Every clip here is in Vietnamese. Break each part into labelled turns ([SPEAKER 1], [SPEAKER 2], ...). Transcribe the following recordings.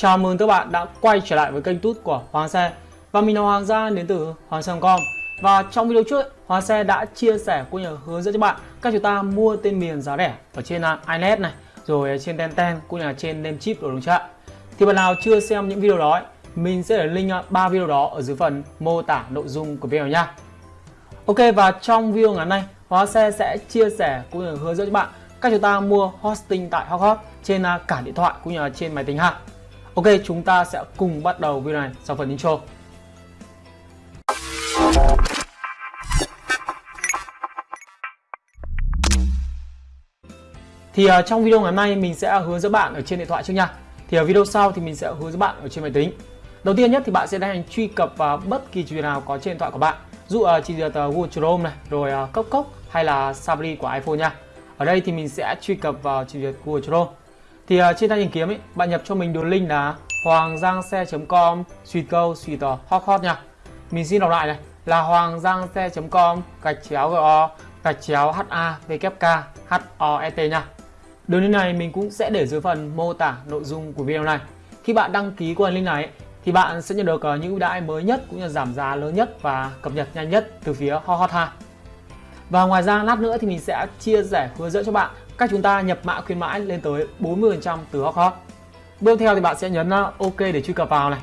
[SPEAKER 1] Chào mừng các bạn đã quay trở lại với kênh tút của Hoàng Xe. Và mình là Hoàng Gia đến từ Hoàng Xe.com Và trong video trước, Hoàng Xe đã chia sẻ cũng như hướng dẫn cho bạn cách chúng ta mua tên miền giá rẻ ở trên à, iNet này Rồi trên Tenten cũng như là trên Namecheap rồi đúng chưa Thì bạn nào chưa xem những video đó mình sẽ để link à, ba video đó ở dưới phần mô tả nội dung của video nha. Ok và trong video ngày này nay Xe sẽ chia sẻ cũng như hướng dẫn cho bạn cách chúng ta mua hosting tại Hot trên à, cả điện thoại cũng như là trên máy tính ha. Ok, chúng ta sẽ cùng bắt đầu video này sau phần intro. Thì uh, trong video ngày hôm nay mình sẽ hướng dẫn bạn ở trên điện thoại trước nha. Thì ở video sau thì mình sẽ hướng dẫn bạn ở trên máy tính. Đầu tiên nhất thì bạn sẽ tiến hành truy cập vào bất kỳ chuyện nào có trên điện thoại của bạn. Dụ uh, chỉ duyệt uh, Google Chrome này, rồi uh, Cốc Cốc hay là Safari của iPhone nha. Ở đây thì mình sẽ truy cập vào chỉ duyệt Google Chrome. Thì uh, trên tay tìm kiếm ấy, bạn nhập cho mình đường link là hoanggiangxe.com suy câu suy tờ hot hot nha. Mình xin đọc lại này là hoanggiangxe.com gạch chéo go gạch chéo ha e t nha. Đường link này mình cũng sẽ để dưới phần mô tả nội dung của video này. Khi bạn đăng ký qua link này thì bạn sẽ nhận được uh, những ưu đãi mới nhất cũng như giảm giá lớn nhất và cập nhật nhanh nhất từ phía Hot Hot ha. Và ngoài ra lát nữa thì mình sẽ chia sẻ hướng dẫn cho bạn cách chúng ta nhập mã khuyến mãi lên tới 40% từ Hot Hot. Bước theo thì bạn sẽ nhấn à, OK để truy cập vào này.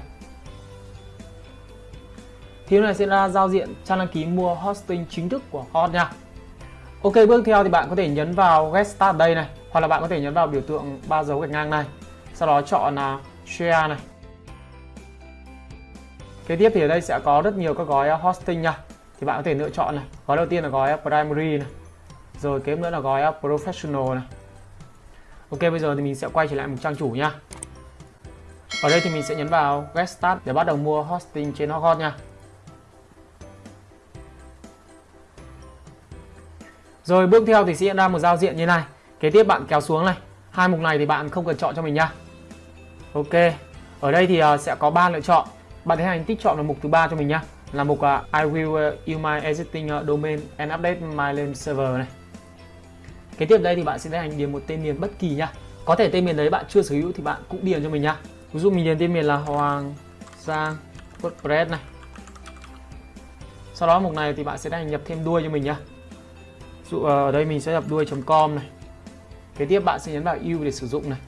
[SPEAKER 1] Thì lúc này sẽ ra giao diện trang đăng ký mua hosting chính thức của Hot nha. Ok, bước theo thì bạn có thể nhấn vào Get Start đây này, hoặc là bạn có thể nhấn vào biểu tượng ba dấu gạch ngang này. Sau đó chọn là Share này. Kế tiếp thì ở đây sẽ có rất nhiều các gói à, hosting nha thì bạn có thể lựa chọn này gói đầu tiên là gói à, primary này rồi kế nữa là gói professional này. Ok bây giờ thì mình sẽ quay trở lại một trang chủ nha. Ở đây thì mình sẽ nhấn vào get start để bắt đầu mua hosting trên Hotgot nha. Rồi bước theo thì sẽ hiện ra một giao diện như này. Kế tiếp bạn kéo xuống này. Hai mục này thì bạn không cần chọn cho mình nha. Ok ở đây thì à, sẽ có ba lựa chọn. Bạn tiến hành tích chọn vào mục thứ ba cho mình nhá là mục uh, I will uh, use my existing uh, domain and update my name server này kế tiếp đây thì bạn sẽ tiến hành điền một tên miền bất kỳ nha có thể tên miền đấy bạn chưa sở hữu thì bạn cũng điền cho mình nha ví dụ mình điền tên miền là Hoàng Giang WordPress này sau đó mục này thì bạn sẽ tiến hành nhập thêm đuôi cho mình nha dụ ờ, ở đây mình sẽ nhập đuôi.com này kế tiếp bạn sẽ nhấn vào U để sử dụng này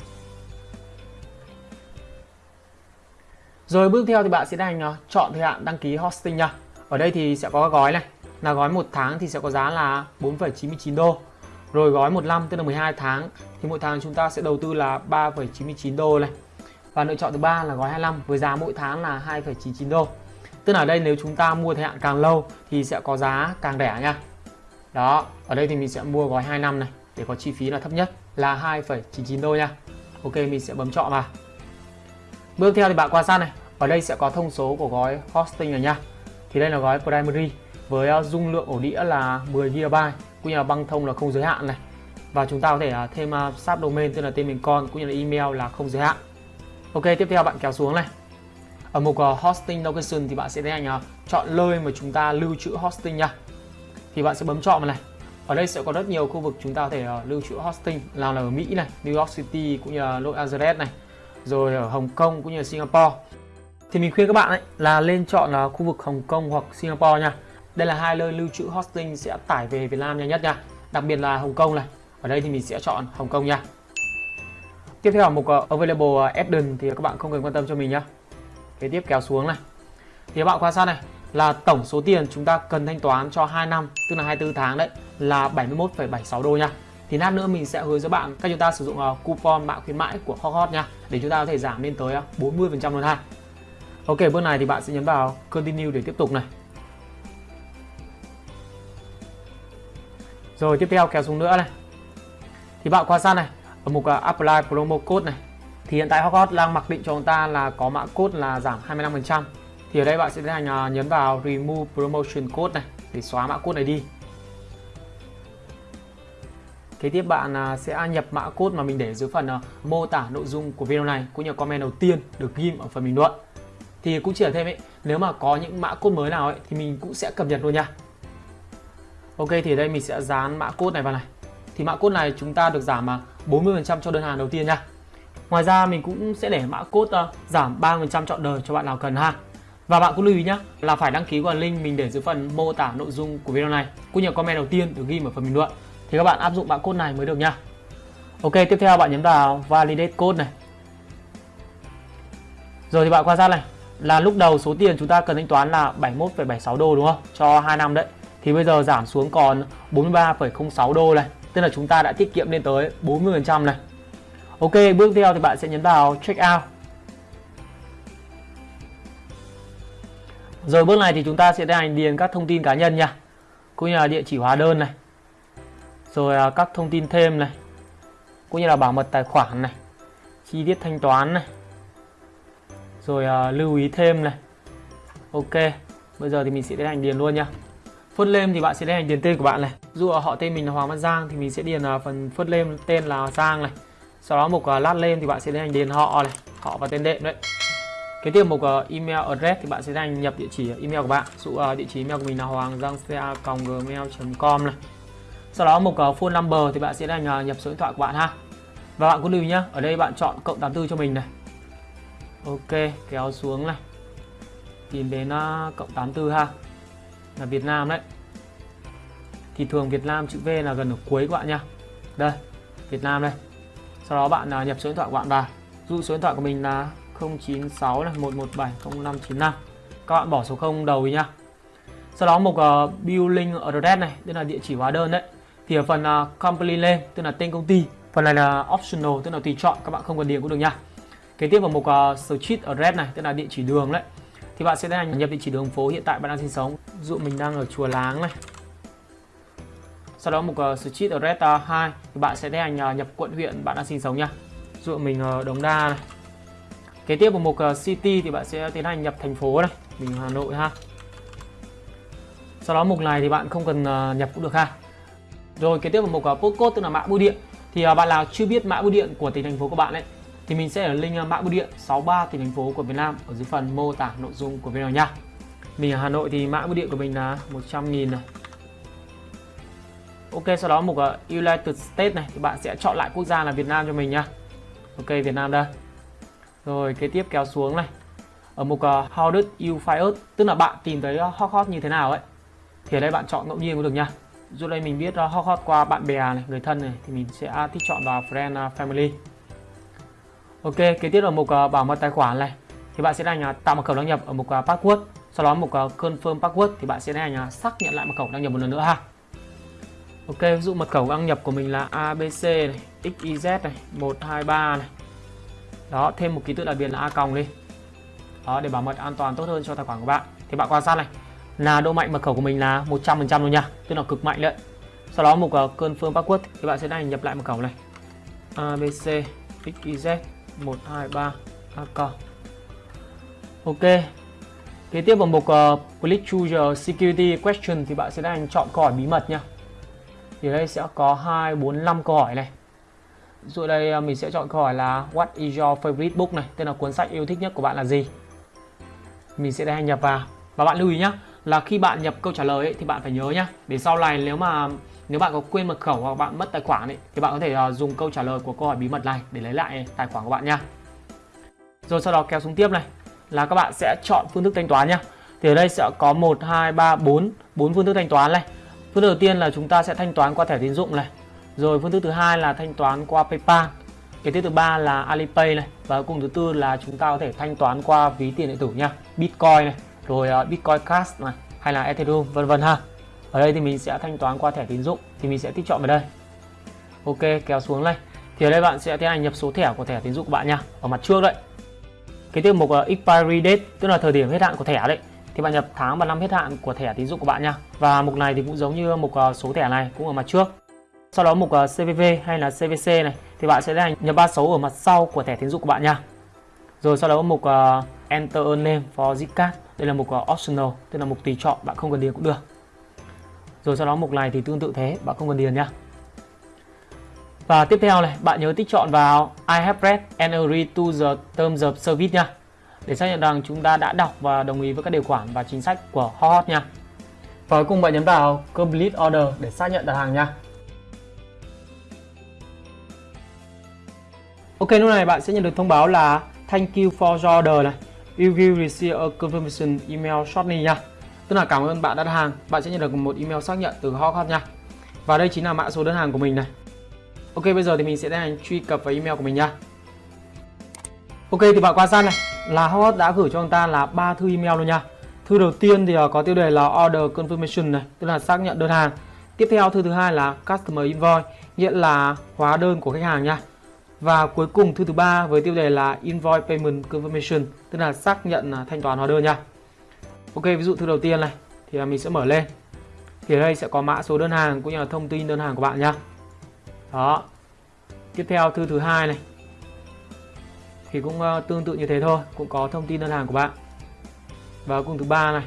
[SPEAKER 1] Rồi bước theo thì bạn sẽ hành ờ, chọn thời hạn đăng ký hosting nha. Ở đây thì sẽ có gói này. Là gói một tháng thì sẽ có giá là 4,99 đô. Rồi gói một năm tức là 12 tháng thì mỗi tháng chúng ta sẽ đầu tư là 3,99 đô này. Và lựa chọn thứ ba là gói 25 với giá mỗi tháng là 2,99 đô. Tức là ở đây nếu chúng ta mua thời hạn càng lâu thì sẽ có giá càng rẻ nha. Đó, ở đây thì mình sẽ mua gói 2 năm này để có chi phí là thấp nhất là 2,99 đô nha. Ok, mình sẽ bấm chọn vào. Bước theo thì bạn quan sát này, ở đây sẽ có thông số của gói hosting này nha. Thì đây là gói primary với ờ, dung lượng ổ đĩa là 10 GB, cũng như là băng thông là không giới hạn này. Và chúng ta có thể à, thêm sub subdomain tức là tên miền con cũng như là email là không giới hạn. Ok, tiếp theo bạn kéo xuống này. Ở mục à, hosting location thì bạn sẽ tiến hành chọn nơi mà chúng ta lưu trữ hosting nha. Thì bạn sẽ bấm chọn vào này. Ở đây sẽ có rất nhiều khu vực chúng ta có thể lưu trữ hosting, nào là ở Mỹ này, New York City cũng như là Los Angeles này, rồi ở Hồng Kông cũng như là Singapore thì mình khuyên các bạn ấy là lên chọn là khu vực Hồng Kông hoặc Singapore nha đây là hai nơi lưu trữ hosting sẽ tải về Việt Nam nhanh nhất nha. Đặc biệt là Hồng Kông này. Ở đây thì mình sẽ chọn Hồng Kông nha. Tiếp theo là mục uh, ờ, available ờ, Eden thì các bạn không cần quan tâm cho mình nhá. Kế tiếp kéo xuống này. Thì các bạn quan sát này là tổng số tiền chúng ta cần thanh toán cho 2 năm tức là 24 tháng đấy là 71,76 đô nha. Thì lát nữa mình sẽ hướng dẫn bạn cách chúng ta sử dụng uh, coupon mã khuyến mãi của Hot Hot nha để chúng ta có thể giảm lên tới 40% luôn ha. Ok bước này thì bạn sẽ nhấn vào continue để tiếp tục này. Rồi tiếp theo kéo xuống nữa này. Thì bạn quan sát này Ở mục uh, apply promo code này Thì hiện tại Hotcode đang mặc định cho chúng ta là có mã code là giảm 25% Thì ở đây bạn sẽ tiến hành uh, nhấn vào remove promotion code này Để xóa mã code này đi. Kế tiếp bạn uh, sẽ nhập mã code mà mình để dưới phần uh, mô tả nội dung của video này cũng như comment đầu tiên được ghim ở phần bình luận. Thì cũng chỉ là thêm ấy nếu mà có những mã code mới nào ấy thì mình cũng sẽ cập nhật luôn nha ok thì đây mình sẽ dán mã code này vào này thì mã code này chúng ta được giảm mà 40% cho đơn hàng đầu tiên nha Ngoài ra mình cũng sẽ để mã code uh, giảm 3% chọn đời cho bạn nào cần ha. Và bạn cũng lưu ý nhé là phải đăng ký qua link mình để dưới phần mô tả nội dung của video này cũng như comment đầu tiên được ghi ở phần bình luận thì các bạn áp dụng mã code này mới được nha. Ok, tiếp theo bạn nhấn vào validate code này. Rồi thì bạn quan sát này là lúc đầu số tiền chúng ta cần thanh toán là 71,76 đô đúng không? Cho 2 năm đấy. Thì bây giờ giảm xuống còn 43,06 đô này. Tức là chúng ta đã tiết kiệm lên tới 40% này. Ok, bước theo thì bạn sẽ nhấn vào check out. Rồi bước này thì chúng ta sẽ tiến hành điền các thông tin cá nhân nha. Cũng như là địa chỉ hóa đơn này. Rồi à, các thông tin thêm này. Cũng như là bảo mật tài khoản này. Chi tiết thanh toán này. Rồi uh, lưu ý thêm này. Ok. Bây giờ thì mình sẽ tiến hành điền luôn nha. First name thì bạn sẽ điền tiền điền tên của bạn này. Dụ họ tên mình là Hoàng Văn Giang thì mình sẽ điền phần first name tên là Giang này. Sau đó mục à, lát last name thì bạn sẽ hành điền họ này, họ và tên đệm đấy. Kế tiếp mục à, email address thì bạn sẽ tiến hành nhập địa chỉ email của bạn. Dụ à, địa chỉ email của mình là hoàng giang gmail.com này. Sau đó mục phone number thì bạn sẽ tiến hành nhập số điện thoại của bạn ha. Và bạn cũng lưu nhá, ở đây bạn chọn cộng 84 cho mình này. Ok, kéo xuống này. Tìm đến cộng 84 ha. Là Việt Nam đấy. Thì thường Việt Nam chữ V là gần ở cuối các bạn nha. Đây, Việt Nam đây. Sau đó bạn à, nhập số điện thoại của bạn vào. Dụ số điện thoại của mình là 096 này 117 0595 các bạn bỏ số 0 đầu đi nhá sau đó mục uh, billing address này tức là địa chỉ hóa đơn đấy. Thì ở phần uh, company name tức là tên công ty. Phần này là optional tức là tùy chọn các bạn không cần điền cũng được nha. Kế tiếp vào mục uh, street address này tức là địa chỉ đường đấy thì bạn sẽ tiến hành nhập địa chỉ đường phố hiện tại bạn đang sinh sống. Dụ mình đang ở chùa láng này. Sau đó mục uh, ờ, street address uh, 2 thì bạn sẽ tiến hành uh, nhập quận huyện bạn đang sinh sống nha. Dụ mình uh, Đống Đa này. Kế tiếp vào mục uh, city thì bạn sẽ tiến hành nhập thành phố này mình Hà Nội ha. Sau đó mục này thì bạn không cần uh, nhập cũng được ha. Rồi kế tiếp vào mục uh, postcode tức là mã bưu điện. Thì uh, bạn nào chưa biết mã bưu điện của tỉnh thành phố của bạn ấy thì mình sẽ ở link à, mã bưu điện 63 tỉnh thành phố của Việt Nam ở dưới phần mô tả nội dung của video nha. Mình ở Hà Nội thì mã bưu điện của mình là 100.000 này. Ok sau đó mục United States này thì bạn sẽ chọn lại quốc gia là Việt Nam cho mình nha. Ok Việt Nam đây. Rồi kế tiếp kéo xuống này. Ở mục uh, How did you find us Tức là bạn tìm thấy uh, hot hot như thế nào ấy Thì ở đây bạn chọn ngẫu nhiên cũng được nha. Dù đây mình biết uh, hot hot qua bạn bè này, người thân này Thì mình sẽ thích chọn vào Friend uh, Family. Ok kế tiếp ở mục uh, bảo mật tài khoản này Thì bạn sẽ đăng uh, tạo mật khẩu đăng nhập ở mục uh, Password Sau đó mục uh, Confirm Password thì bạn sẽ đăng uh, xác nhận lại mật khẩu đăng nhập một lần nữa ha Ok, ví dụ mật khẩu đăng nhập của mình là ABC này, XYZ này, 123 này. Đó, thêm một ký tự đặc biệt là A còng đi. Đó, để bảo mật an toàn tốt hơn cho tài khoản của bạn. Thì bạn quan sát này, là độ mạnh mật khẩu của mình là 100% luôn nha, tức là cực mạnh đấy. Sau đó mục uh, confirm password thì bạn sẽ đăng nhập lại mật khẩu này. ABC XYZ 123 A còng. Ok. Kế tiếp vào mục ờ, uh, Click Choose Security Question thì bạn sẽ đang chọn câu hỏi bí mật nha. Thì đây sẽ có 2, 4, 5 câu hỏi này. Rồi đây ờ, mình sẽ chọn câu hỏi là What is your favorite book? này Tên là cuốn sách yêu thích nhất của bạn là gì? Mình sẽ đang nhập vào. Và bạn lưu ý nhé là khi bạn nhập câu trả lời ấy, thì bạn phải nhớ nhá Để sau này nếu mà nếu bạn có quên mật khẩu hoặc bạn mất tài khoản ấy, thì bạn có thể uh, dùng câu trả lời của câu hỏi bí mật này để lấy lại ờ, tài khoản của bạn nha Rồi sau đó kéo xuống tiếp này là các bạn sẽ chọn phương thức thanh toán nhá Thì ở đây sẽ có 1, 2, 3, 4 4 phương thức thanh toán này Phương thức đầu tiên là chúng ta sẽ thanh toán qua thẻ tín dụng này. Rồi phương thức thứ hai là thanh toán qua PayPal. Cái thứ thứ ba là Alipay này và cùng thứ tư là chúng ta có thể thanh toán qua ví tiền điện tử nha, Bitcoin này, rồi ờ, Bitcoin Cash này hay là Ethereum vân vân ha. Ở đây thì mình sẽ thanh toán qua thẻ tín dụng thì mình sẽ tích chọn vào đây. Ok, kéo xuống đây. Thì ở đây bạn sẽ tiến hành nhập số thẻ của thẻ tín dụng của bạn nha, ở mặt trước đấy. Cái tiêu mục uh, expiry date tức là thời điểm hết hạn của thẻ đấy thì bạn nhập tháng và năm hết hạn của thẻ tín dụng của bạn nha và mục này thì cũng giống như mục uh, số thẻ này cũng ở mặt trước sau đó mục ờ, uh, CVV hay là CVC này thì bạn sẽ tiến hành nhập ba số ở mặt sau của thẻ tín dụng của bạn nha rồi sau đó mục uh, Enter a name for zip card đây là mục uh, optional tức là mục tùy chọn bạn không cần điền cũng được rồi sau đó mục này thì tương tự thế bạn không cần điền nhá và tiếp theo này bạn nhớ tích chọn vào I have read and agree to the terms of service nha để xác nhận rằng chúng ta đã đọc và đồng ý với các điều khoản và chính sách của Hot nha. Và cuối cùng bạn nhấn vào Complete Order để xác nhận đặt hàng nha. Ok, Ok lúc này bạn sẽ nhận được thông báo là thank you for your order này. You will receive a confirmation email shortly nha. Tức là cảm ơn bạn đã đặt hàng. Bạn sẽ nhận được một email xác nhận từ Hot Hot nha. Và đây chính là mã số đơn hàng của mình này. Ok bây giờ thì mình sẽ tiến hành truy cập vào email của mình nha. Ok thì bạn quan sát này là Hot đã gửi cho ông ta là ba thư email luôn nha. Thư đầu tiên thì ờ, có tiêu đề là order confirmation này, tức là xác nhận đơn hàng. Tiếp theo thư thứ hai là customer invoice, nghĩa là hóa đơn của khách hàng nha. Và cuối cùng thư thứ ba với tiêu đề là invoice payment confirmation, tức là xác nhận à, thanh toán hóa đơn nha. Ok, ví dụ thư đầu tiên này thì mình sẽ mở lên. Thì ở đây sẽ có mã số đơn hàng cũng như là thông tin đơn hàng của bạn nha. Đó. Tiếp theo thư thứ hai này thì cũng ờ, tương tự như thế thôi, cũng có thông tin đơn hàng của bạn. Và cùng thứ ba này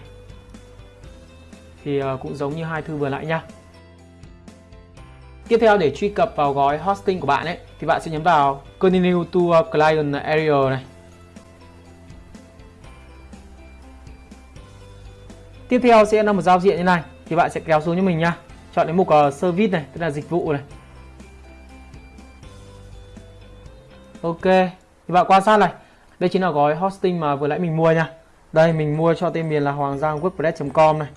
[SPEAKER 1] thì ờ, cũng giống như hai thư vừa nãy nha. Tiếp theo để truy cập vào gói hosting của bạn ấy thì bạn sẽ nhấn vào Continue to Client Area này. Tiếp theo sẽ là một giao diện như này thì bạn sẽ kéo xuống cho mình nha. Chọn đến mục uh, Service này, tức là dịch vụ này. Ok, thì bạn quan sát này. Đây chính là gói hosting mà vừa nãy mình mua nha. Đây mình mua cho tên miền là hoàng giang wordpress.com này.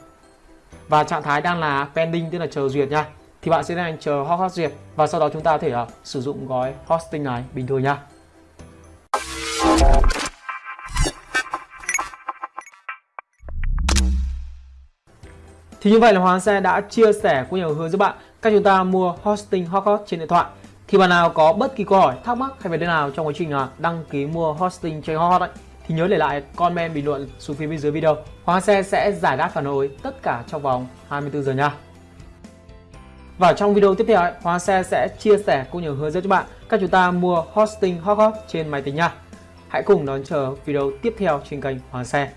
[SPEAKER 1] Và trạng thái đang là pending tức là chờ duyệt nha thì bạn sẽ đang chờ hot hot duyệt và sau đó chúng ta có thể uh, sử dụng gói hosting này bình thường nha. Thì như vậy là Hoàng Xe đã chia sẻ cũng nhiều hướng giúp bạn cách chúng ta mua hosting hot hot trên điện thoại. Thì bạn nào có bất kỳ câu hỏi, thắc mắc hay vấn đề nào trong quá trình à, đăng ký mua hosting trên hot hot ấy, thì nhớ để lại comment bình luận xuống phía bên dưới video. Hoàng Xe sẽ giải đáp phản hồi tất cả trong vòng 24 giờ nha. Và trong video tiếp theo, ấy, Hoàng Xe sẽ chia sẻ cũng nhiều hướng dẫn cho bạn cách chúng ta mua hosting hot hot trên máy tính nha. Hãy cùng đón chờ video tiếp theo trên kênh Hoàng Xe.